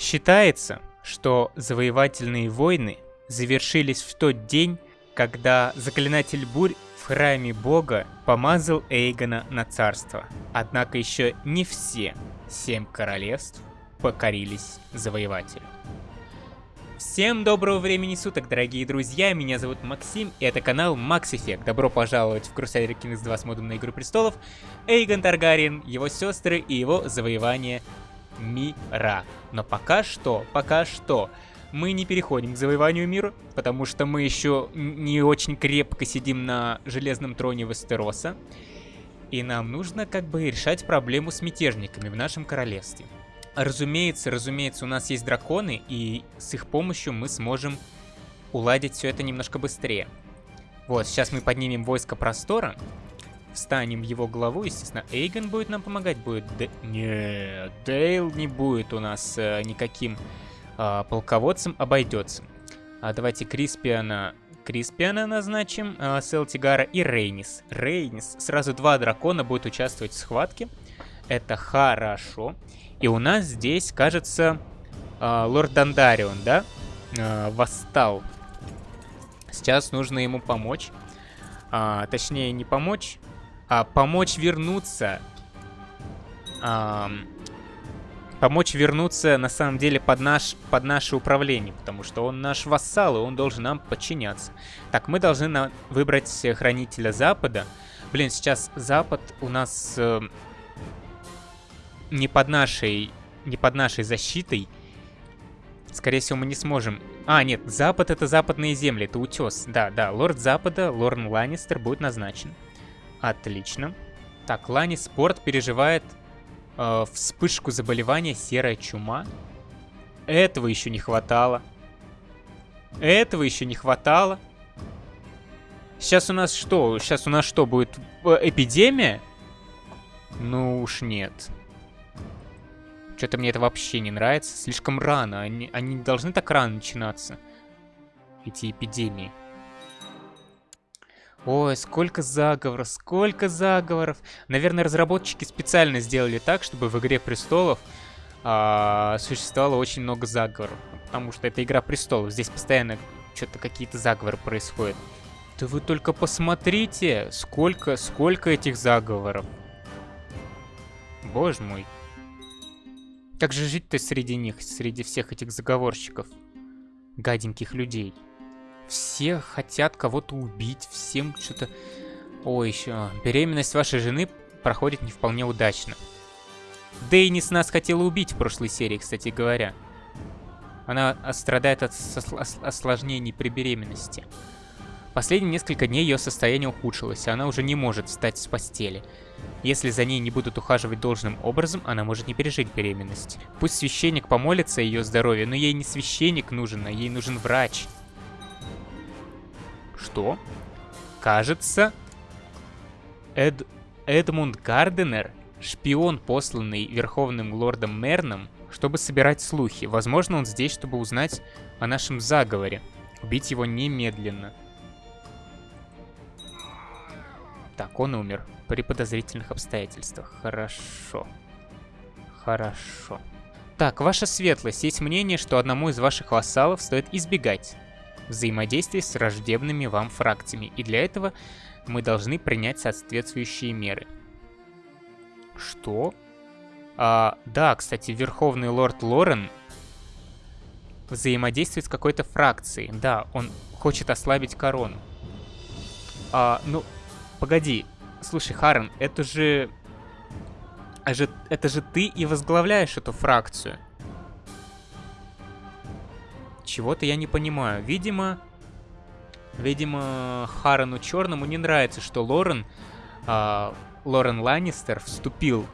Считается, что завоевательные войны завершились в тот день, когда заклинатель бурь в храме бога помазал Эйгона на царство. Однако еще не все семь королевств покорились завоевателю. Всем доброго времени суток, дорогие друзья, меня зовут Максим, и это канал Max Effect. Добро пожаловать в Crusader Kings 2 с модом на Игру Престолов, Эйгон Таргариен, его сестры и его завоевание мира. Но пока что, пока что, мы не переходим к завоеванию мира, потому что мы еще не очень крепко сидим на железном троне Вестероса. И нам нужно как бы решать проблему с мятежниками в нашем королевстве. Разумеется, разумеется, у нас есть драконы, и с их помощью мы сможем уладить все это немножко быстрее. Вот, сейчас мы поднимем войско простора, встанем в его главу, естественно, Эйгон будет нам помогать, будет... Д... Нет, Дейл не будет у нас э, никаким э, полководцем, обойдется. А давайте Криспиана... Криспиана назначим, э, Селтигара и Рейнис. Рейнис, сразу два дракона будут участвовать в схватке. Это хорошо. И у нас здесь, кажется, э, лорд Дандарион, да? Э, восстал. Сейчас нужно ему помочь. А, точнее, не помочь, а помочь вернуться. А, помочь вернуться, на самом деле, под, наш, под наше управление, потому что он наш вассал, и он должен нам подчиняться. Так, мы должны на, выбрать Хранителя Запада. Блин, сейчас Запад у нас... Э, не под нашей, не под нашей защитой. Скорее всего, мы не сможем... А, нет, Запад — это западные земли, это утес. Да, да, лорд Запада, Лорн Ланнистер будет назначен. Отлично. Так, Ланнис Спорт переживает э, вспышку заболевания серая чума. Этого еще не хватало. Этого еще не хватало. Сейчас у нас что? Сейчас у нас что, будет э, эпидемия? Ну уж нет. Что-то мне это вообще не нравится. Слишком рано. Они, они должны так рано начинаться. Эти эпидемии. Ой, сколько заговоров, сколько заговоров. Наверное, разработчики специально сделали так, чтобы в Игре Престолов а, существовало очень много заговоров. Потому что это Игра Престолов. Здесь постоянно что-то какие-то заговоры происходят. Да вы только посмотрите, сколько, сколько этих заговоров. Боже мой. Как же жить-то среди них, среди всех этих заговорщиков? Гаденьких людей. Все хотят кого-то убить, всем что-то... Ой, еще... Беременность вашей жены проходит не вполне удачно. Дейнис нас хотела убить в прошлой серии, кстати говоря. Она страдает от осложнений при беременности. Последние несколько дней ее состояние ухудшилось, и она уже не может встать с постели. Если за ней не будут ухаживать должным образом, она может не пережить беременность. Пусть священник помолится о ее здоровье, но ей не священник нужен, а ей нужен врач. Что? Кажется, Эд... Эдмунд Гарденер, шпион, посланный Верховным Лордом Мерном, чтобы собирать слухи. Возможно, он здесь, чтобы узнать о нашем заговоре. Убить его немедленно. Так, он умер. При подозрительных обстоятельствах. Хорошо. Хорошо. Так, ваша светлость, есть мнение, что одному из ваших вассалов стоит избегать взаимодействия с враждебными вам фракциями. И для этого мы должны принять соответствующие меры. Что? А, да, кстати, Верховный Лорд Лорен взаимодействует с какой-то фракцией. Да, он хочет ослабить корону. А, ну, Погоди, слушай, Харен. Это же, это же ты и возглавляешь эту фракцию. Чего-то я не понимаю. Видимо, видимо, Харану Черному не нравится, что Лорен, э, Лорен Ланнистер вступил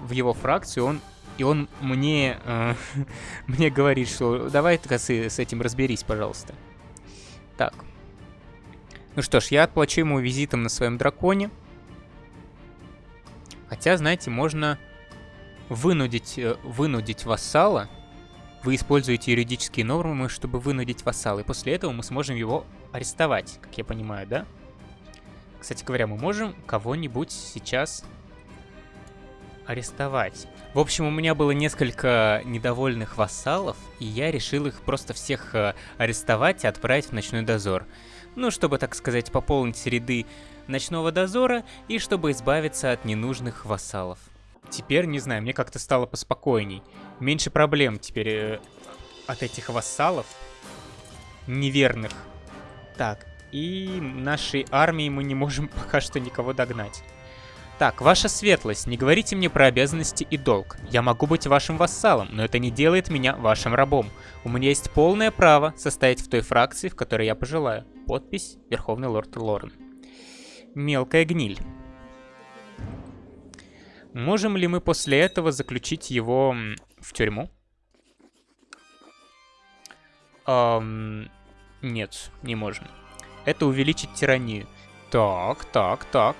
в его фракцию. Он и он мне, э, мне говорит, что давай-ка с, с этим разберись, пожалуйста. Так, ну что ж, я отплачу ему визитом на своем драконе. Хотя, знаете, можно вынудить, э, вынудить вассала. Вы используете юридические нормы, чтобы вынудить вассала. И после этого мы сможем его арестовать, как я понимаю, да? Кстати говоря, мы можем кого-нибудь сейчас арестовать. В общем, у меня было несколько недовольных вассалов, и я решил их просто всех э, арестовать и отправить в ночной дозор. Ну, чтобы, так сказать, пополнить ряды ночного дозора и чтобы избавиться от ненужных вассалов. Теперь, не знаю, мне как-то стало поспокойней. Меньше проблем теперь э, от этих вассалов неверных. Так, и нашей армии мы не можем пока что никого догнать. Так, ваша светлость, не говорите мне про обязанности и долг. Я могу быть вашим вассалом, но это не делает меня вашим рабом. У меня есть полное право состоять в той фракции, в которой я пожелаю. Подпись Верховный Лорд Лорен. Мелкая гниль. Можем ли мы после этого заключить его в тюрьму? Эм, нет, не можем. Это увеличит тиранию. Так, так, так.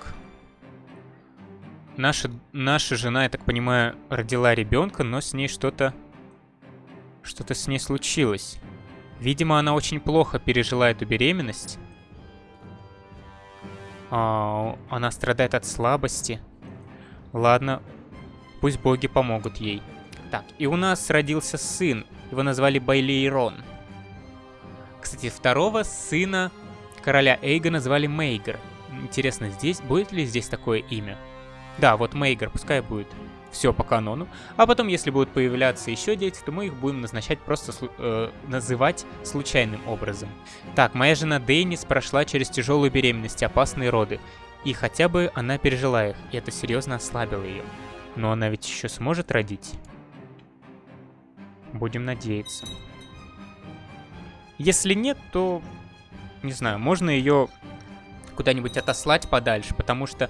Наша, наша жена, я так понимаю, родила ребенка, но с ней что-то... Что-то с ней случилось. Видимо, она очень плохо пережила эту беременность. А, она страдает от слабости. Ладно, пусть боги помогут ей. Так, и у нас родился сын. Его назвали Байлейрон. Кстати, второго сына короля Эйга назвали Мейгер. Интересно, здесь будет ли здесь такое имя? Да, вот Мейгер, пускай будет. Все по канону. А потом, если будут появляться еще дети, то мы их будем назначать просто э, называть случайным образом. Так, моя жена Дейнис прошла через тяжелую беременность опасные роды. И хотя бы она пережила их, и это серьезно ослабило ее. Но она ведь еще сможет родить. Будем надеяться. Если нет, то, не знаю, можно ее куда-нибудь отослать подальше, потому что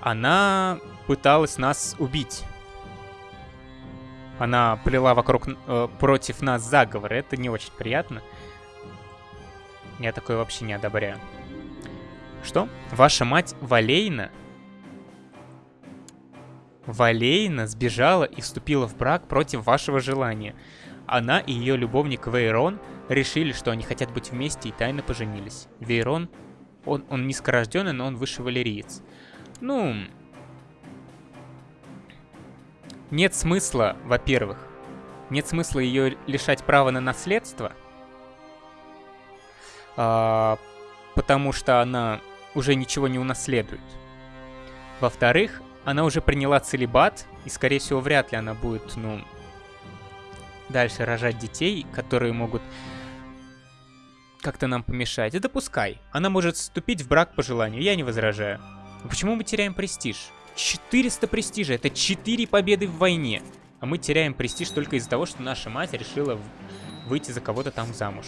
она пыталась нас убить. Она плела вокруг, э, против нас заговор. Это не очень приятно. Я такое вообще не одобряю. Что? Ваша мать Валейна? Валейна сбежала и вступила в брак против вашего желания. Она и ее любовник Вейрон решили, что они хотят быть вместе и тайно поженились. Вейрон, он, он низкорожденный, но он выше валериец. Ну, нет смысла, во-первых, нет смысла ее лишать права на наследство, а, потому что она уже ничего не унаследует. Во-вторых, она уже приняла целебат, и, скорее всего, вряд ли она будет, ну, дальше рожать детей, которые могут как-то нам помешать. Это пускай. Она может вступить в брак по желанию, я не возражаю. Почему мы теряем престиж? 400 престижа, это 4 победы в войне. А мы теряем престиж только из-за того, что наша мать решила выйти за кого-то там замуж.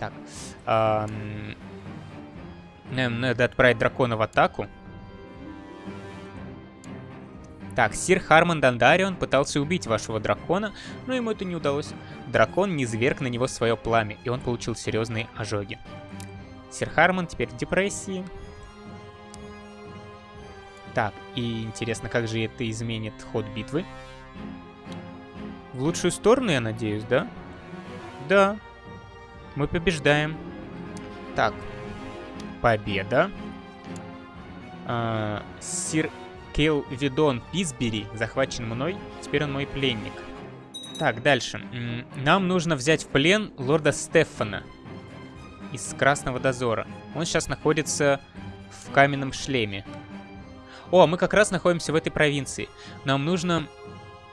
Так. Эм, нам надо отправить дракона в атаку. Так, Сир Харман Дандарион пытался убить вашего дракона, но ему это не удалось. Дракон не зверг на него свое пламя, и он получил серьезные ожоги. Сир Харман теперь в депрессии. Так, и интересно, как же это изменит ход битвы? В лучшую сторону, я надеюсь, да? Да. Мы побеждаем. Так, победа. А, сир Кейл Видон Писбери захвачен мной. Теперь он мой пленник. Так, дальше. Нам нужно взять в плен лорда Стефана из Красного Дозора. Он сейчас находится в каменном шлеме. О, мы как раз находимся в этой провинции. Нам нужно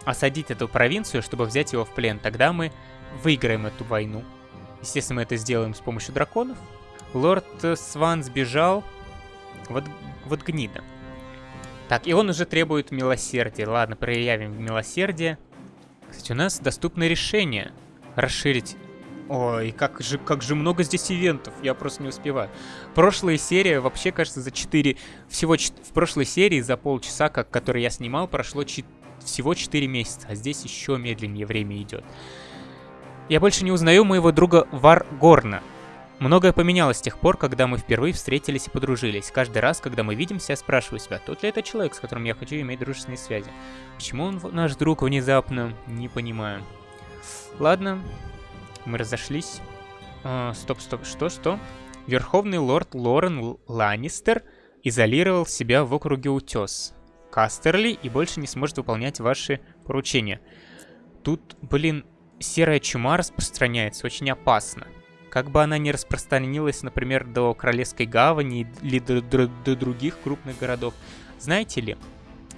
осадить эту провинцию, чтобы взять его в плен. Тогда мы выиграем эту войну. Естественно, мы это сделаем с помощью драконов. Лорд Сван сбежал. Вот, вот гнида. Так, и он уже требует милосердия. Ладно, проявим милосердие. Кстати, у нас доступно решение. Расширить. Ой, как же, как же много здесь ивентов, я просто не успеваю. Прошлая серия, вообще, кажется, за 4... Всего в прошлой серии за полчаса, как, который я снимал, прошло 4, всего 4 месяца, а здесь еще медленнее время идет. Я больше не узнаю моего друга Варгорна. Многое поменялось с тех пор, когда мы впервые встретились и подружились. Каждый раз, когда мы видимся, я спрашиваю себя, тот ли это человек, с которым я хочу иметь дружественные связи. Почему он наш друг внезапно? Не понимаю. Ладно, мы разошлись. А, стоп, стоп, что, что? Верховный лорд Лорен Ланнистер изолировал себя в округе Утес. Кастерли и больше не сможет выполнять ваши поручения. Тут, блин, серая чума распространяется, очень опасно. Как бы она не распространилась, например, до Королевской гавани или до, до, до других крупных городов. Знаете ли,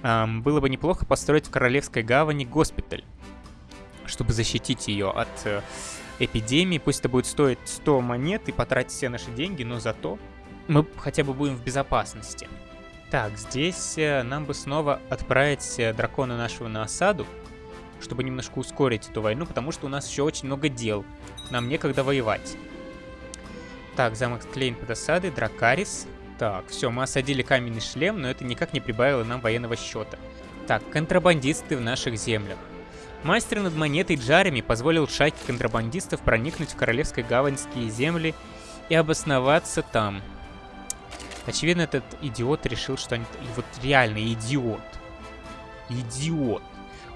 эм, было бы неплохо построить в Королевской гавани госпиталь, чтобы защитить ее от э, эпидемии. Пусть это будет стоить 100 монет и потратить все наши деньги, но зато мы хотя бы будем в безопасности. Так, здесь э, нам бы снова отправить э, дракона нашего на осаду чтобы немножко ускорить эту войну, потому что у нас еще очень много дел. Нам некогда воевать. Так, замок Клейн под осадой, Дракарис. Так, все, мы осадили каменный шлем, но это никак не прибавило нам военного счета. Так, контрабандисты в наших землях. Мастер над монетой Джареми позволил шайке контрабандистов проникнуть в королевской гаваньские земли и обосноваться там. Очевидно, этот идиот решил, что они... Вот реально идиот. Идиот.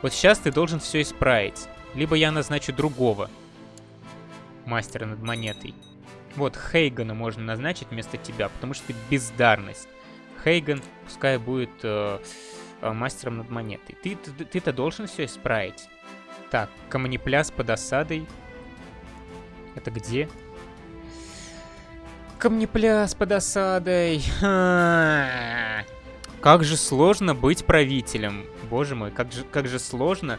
Вот сейчас ты должен все исправить. Либо я назначу другого мастера над монетой. Вот, Хейгана можно назначить вместо тебя, потому что ты бездарность. Хейган пускай будет э, э, мастером над монетой. Ты-то ты, ты, должен все исправить. Так, камнепляс под осадой. Это где? Камнепляс под осадой. Как же сложно быть правителем. Боже мой, как же, как же сложно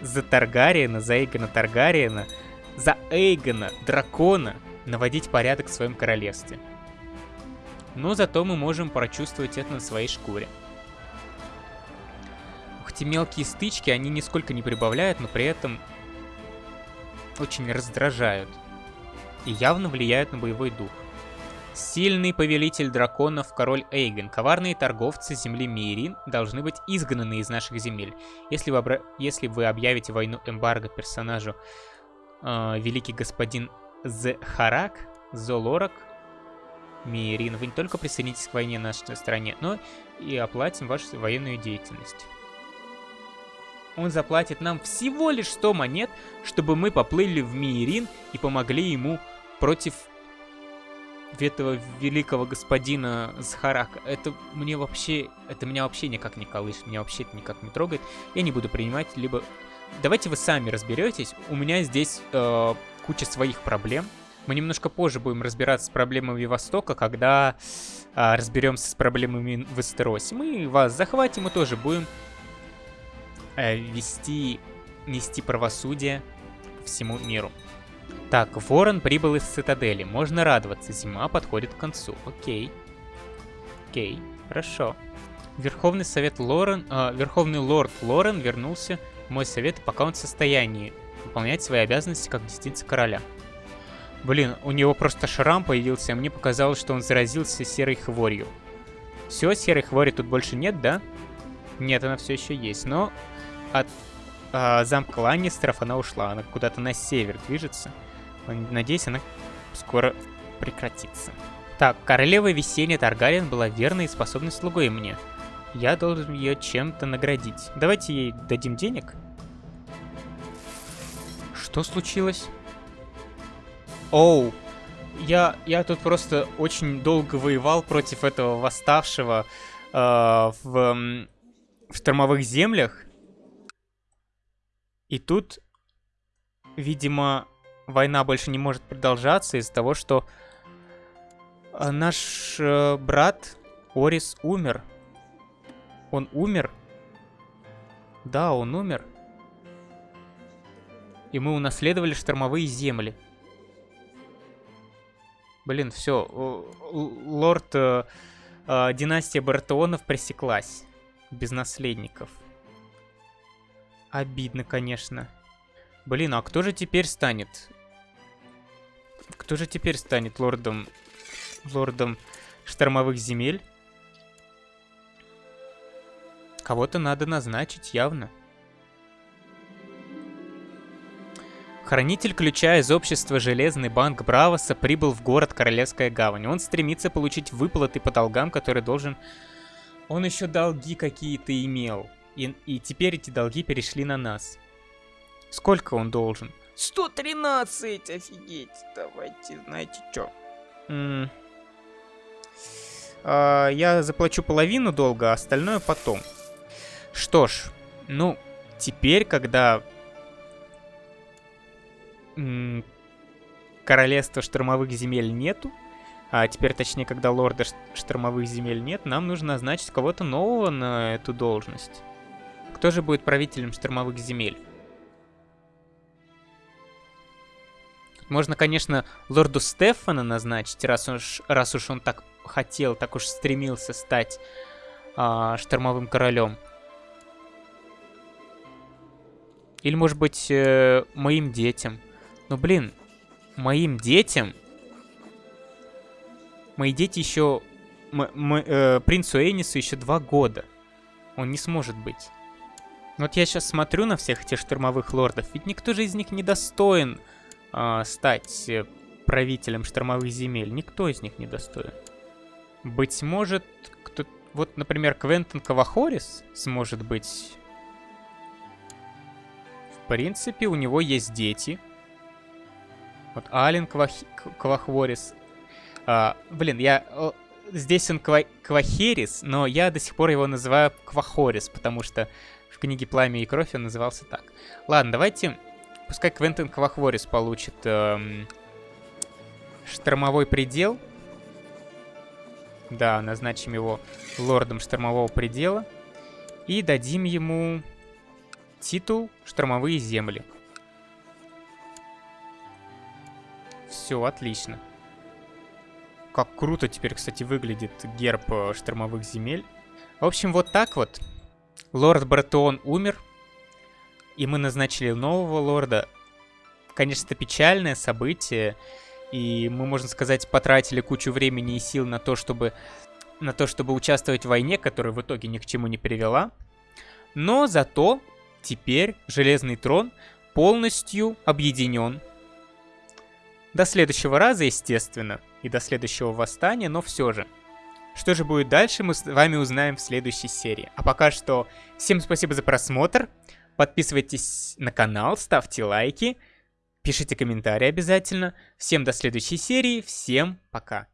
за Таргариена, за Эйгона Таргариена, за Эйгона, дракона, наводить порядок в своем королевстве. Но зато мы можем прочувствовать это на своей шкуре. Ух, эти мелкие стычки, они нисколько не прибавляют, но при этом очень раздражают. И явно влияют на боевой дух. Сильный повелитель драконов, король Эйген. Коварные торговцы земли Мирин должны быть изгнаны из наших земель. Если вы, обра... Если вы объявите войну эмбарго персонажу э, великий господин Зхарак, Золорак, Мирин, вы не только присоединитесь к войне на нашей стороне, но и оплатим вашу военную деятельность. Он заплатит нам всего лишь 100 монет, чтобы мы поплыли в Мирин и помогли ему против этого великого господина Захарака, это мне вообще, это меня вообще никак не колышет, меня вообще это никак не трогает. Я не буду принимать, либо... Давайте вы сами разберетесь, у меня здесь э, куча своих проблем. Мы немножко позже будем разбираться с проблемами Востока, когда э, разберемся с проблемами в Эстеросе. Мы вас захватим и тоже будем э, вести, нести правосудие всему миру. Так, Ворон прибыл из цитадели. Можно радоваться, зима подходит к концу. Окей. Окей, хорошо. Верховный совет Лорен... Э, Верховный лорд Лорен вернулся в мой совет, пока он в состоянии выполнять свои обязанности как десница короля. Блин, у него просто шрам появился, а мне показалось, что он заразился серой хворью. Все, серой хвори тут больше нет, да? Нет, она все еще есть, но от э, замка Ланнистеров она ушла, она куда-то на север движется. Надеюсь, она скоро прекратится. Так, королева весенняя Таргариен была верной и способной слугой мне. Я должен ее чем-то наградить. Давайте ей дадим денег. Что случилось? Оу, я, я тут просто очень долго воевал против этого восставшего э, в, в штормовых землях. И тут, видимо, война больше не может продолжаться из-за того, что э, наш э, брат Орис умер. Он умер? Да, он умер. И мы унаследовали штормовые земли. Блин, все. Лорд... Э, э, династия Бартеонов пресеклась. Без наследников. Обидно, конечно. Блин, а кто же теперь станет кто же теперь станет лордом... Лордом штормовых земель? Кого-то надо назначить, явно. Хранитель ключа из общества Железный банк Бравоса прибыл в город Королевская гавань. Он стремится получить выплаты по долгам, которые должен... Он еще долги какие-то имел. И, и теперь эти долги перешли на нас. Сколько он должен? 113, офигеть. Давайте, знаете что. А, я заплачу половину долга, а остальное потом. Что ж, ну, теперь, когда королевства штормовых земель нету, а теперь, точнее, когда лорда штормовых земель нет, нам нужно назначить кого-то нового на эту должность. Кто же будет правителем штормовых земель? Можно, конечно, лорду Стефана назначить, раз уж, раз уж он так хотел, так уж стремился стать а, штормовым королем. Или, может быть, э, моим детям. Но, блин, моим детям Мои дети еще... э, принцу Эйнису еще два года. Он не сможет быть. Вот я сейчас смотрю на всех этих штурмовых лордов, ведь никто же из них не достоин э, стать правителем штормовых земель. Никто из них не достоин. Быть может, кто... Вот, например, Квентин Кавахорис сможет быть... В принципе, у него есть дети. Вот Ален Квах... Квахворис а, блин, я... Здесь он ква Квахерис, но я до сих пор его называю Квахорис, потому что в книге «Пламя и кровь» он назывался так. Ладно, давайте... Пускай Квентин Квахворис получит эм, штормовой предел. Да, назначим его лордом штормового предела. И дадим ему титул «Штормовые земли». Все, отлично. Как круто теперь, кстати, выглядит герб э, штормовых земель. В общем, вот так вот. Лорд Бартон умер. И мы назначили нового лорда. Конечно, это печальное событие. И мы, можно сказать, потратили кучу времени и сил на то, чтобы, на то, чтобы участвовать в войне, которая в итоге ни к чему не привела. Но зато теперь Железный Трон полностью объединен. До следующего раза, естественно и до следующего восстания, но все же. Что же будет дальше, мы с вами узнаем в следующей серии. А пока что всем спасибо за просмотр. Подписывайтесь на канал, ставьте лайки, пишите комментарии обязательно. Всем до следующей серии, всем пока.